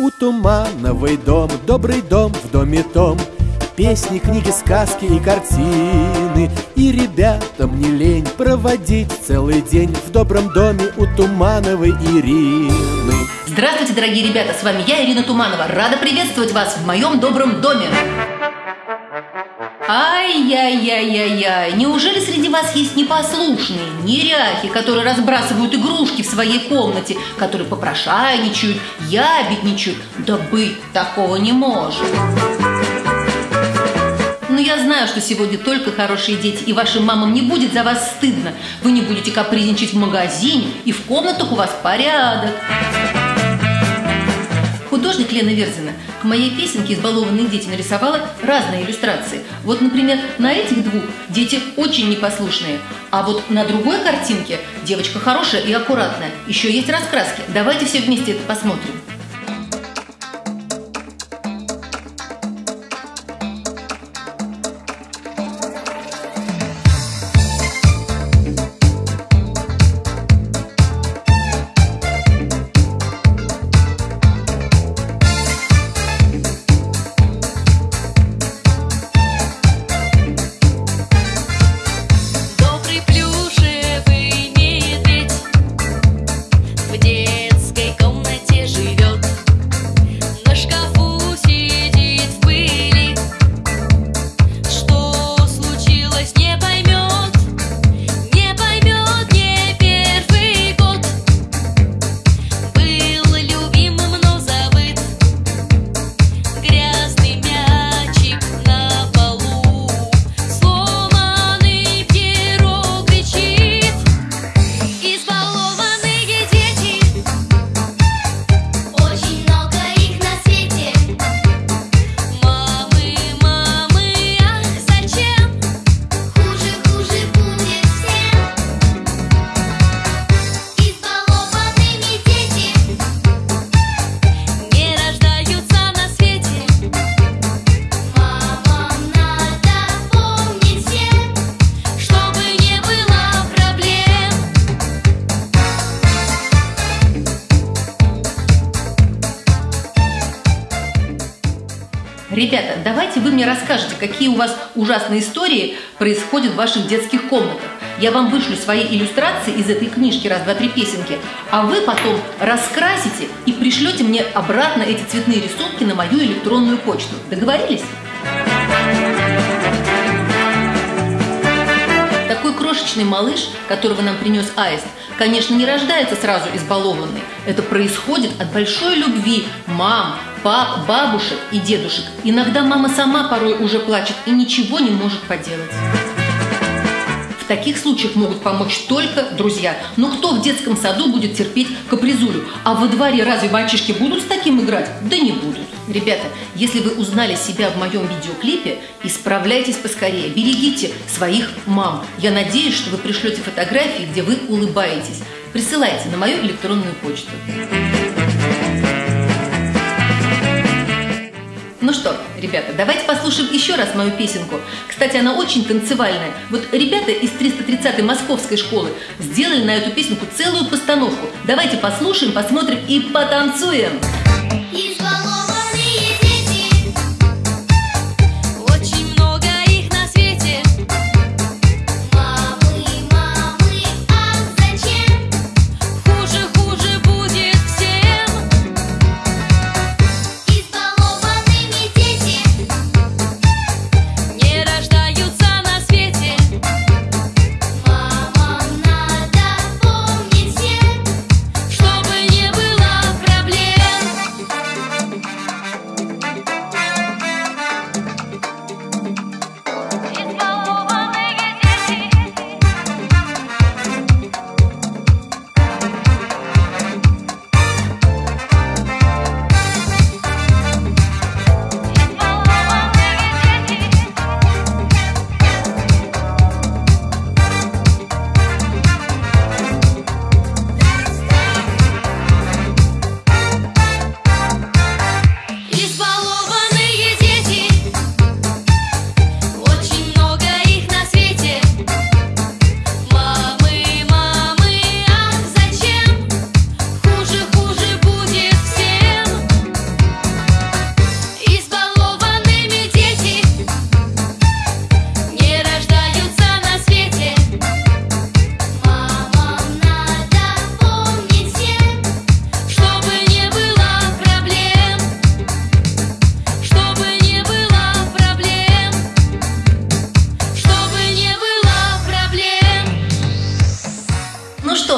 У Тумановой дом, добрый дом в доме том. Песни, книги, сказки и картины. И ребятам не лень проводить целый день В добром доме у Тумановой Ирины. Здравствуйте, дорогие ребята, с вами я, Ирина Туманова. Рада приветствовать вас в моем добром доме Ай-яй-яй-яй-яй, неужели среди вас есть непослушные, неряхи, которые разбрасывают игрушки в своей комнате, которые попрошайничают, ябедничают? Да быть такого не может. Но я знаю, что сегодня только хорошие дети, и вашим мамам не будет за вас стыдно. Вы не будете капризничать в магазине, и в комнатах у вас порядок. Художник Лена Верзина к моей песенке «Избалованные дети» нарисовала разные иллюстрации. Вот, например, на этих двух дети очень непослушные, а вот на другой картинке девочка хорошая и аккуратная. Еще есть раскраски. Давайте все вместе это посмотрим. Ребята, давайте вы мне расскажете, какие у вас ужасные истории происходят в ваших детских комнатах. Я вам вышлю свои иллюстрации из этой книжки «Раз, два, три песенки», а вы потом раскрасите и пришлете мне обратно эти цветные рисунки на мою электронную почту. Договорились? Такой крошечный малыш, которого нам принес Аист, конечно, не рождается сразу избалованный. Это происходит от большой любви мам, пап, бабушек и дедушек. Иногда мама сама порой уже плачет и ничего не может поделать. В таких случаях могут помочь только друзья. Но кто в детском саду будет терпеть капризулю? А во дворе разве мальчишки будут с таким играть? Да не будут. Ребята, если вы узнали себя в моем видеоклипе, исправляйтесь поскорее, берегите своих мам. Я надеюсь, что вы пришлете фотографии, где вы улыбаетесь. Присылайте на мою электронную почту. Ну что, ребята, давайте послушаем еще раз мою песенку. Кстати, она очень танцевальная. Вот ребята из 330-й московской школы сделали на эту песенку целую постановку. Давайте послушаем, посмотрим и потанцуем. что,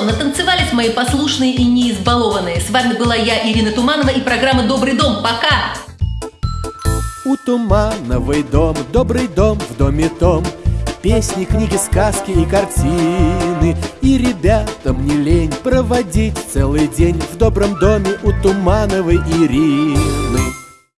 натанцевались мои послушные и не избалованные. С вами была я, Ирина Туманова, и программа «Добрый дом». Пока! У Тумановой дом, добрый дом в доме том Песни, книги, сказки и картины И ребятам не лень проводить целый день В добром доме у Тумановой Ирины